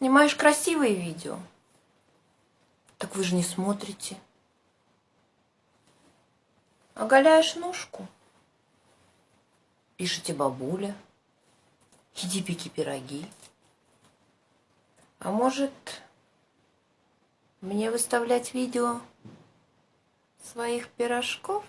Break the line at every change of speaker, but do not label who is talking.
Снимаешь красивые видео. Так вы же не смотрите. Оголяешь ножку. Пишите бабуля. Иди пеки пироги. А может, мне выставлять видео своих пирожков?